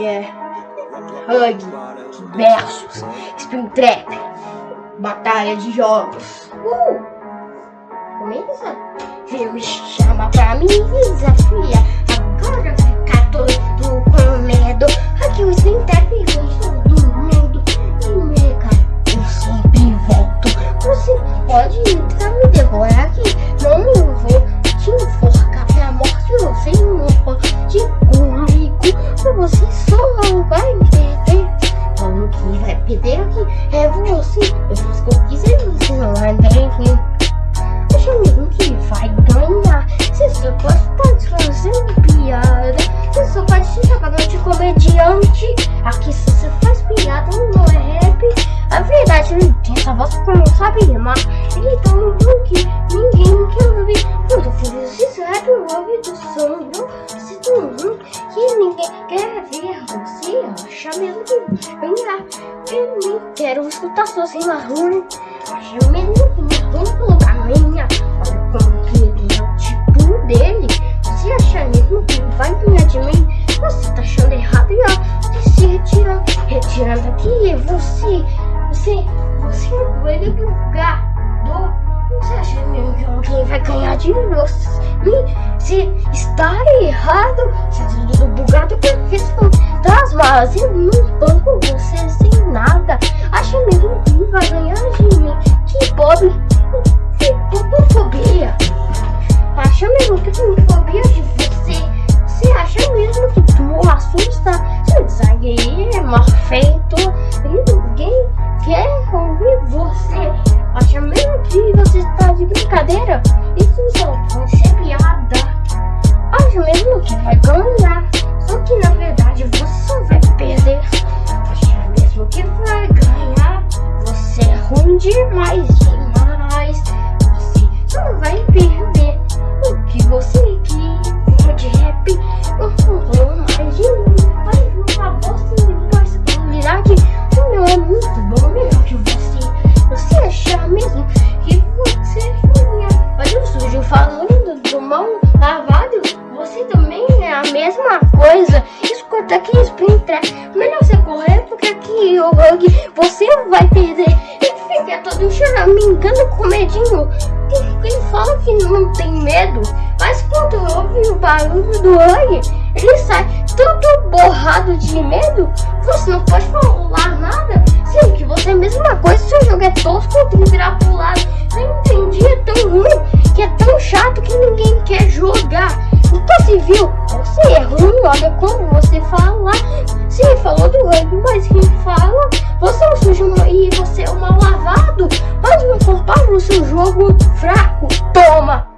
É. Hug versus Springtrap. Batalha de jogos. Uh! Começa. Vem me chama pra mim Você só vai perder. Como que vai perder aqui? É você. Eu fiz o que quiser, você não vai perder. Acho mesmo que vai ganhar. Você só pode estar fazendo piada. Você só pode se jogar de comediante. Aqui se você faz piada, não é rap. A verdade, ele tem essa voz não sabe rimar. Ele tá um que ninguém quer ver. Você acha mesmo que ganhar. Eu nem quero escutar suas rimas ruins. Não tem colocar minha. Olha como que ele é o tipo dele. Você acha mesmo que vai ganhar de mim? Você tá achando errado e ó, se retirando, retirando aqui, você, você, você vai divulgar do. Você acha mesmo ganhar de você? Se está errado, se é tudo bugado, porque são fantasmas e não banco você sem nada. Acha mesmo que vai ganhar de mim? Que pobre, que popofobia. Acha mesmo que tem fobia de você? Você acha mesmo que tu assusta? Seu design é mal feito e ninguém quer ouvir você. Acha mesmo que você está de brincadeira? Pode ser piada. Acha mesmo que vai ganhar? Só que na verdade você só vai perder. Acha mesmo que vai ganhar? Você é ruim demais, demais. Você só vai perder o que você quer. De rap, Splinter. Melhor você correr porque aqui o Hug você vai perder. Ele fica todo choramingando com medinho. Ele fala que não tem medo. Mas quando ouve o barulho do Hug, ele sai todo borrado de medo. Você não pode falar nada. Sendo que você é a mesma coisa. Seu jogo é tosco, tem que virar pro lado. Não entendi, é tão ruim que é tão chato que ninguém quer jogar. Então se viu, você é ruim, olha como você fala. Sim, falou do rugby, mas quem fala? Você é um sujo e você é um mal lavado. Pode me culpar no seu jogo fraco. Toma!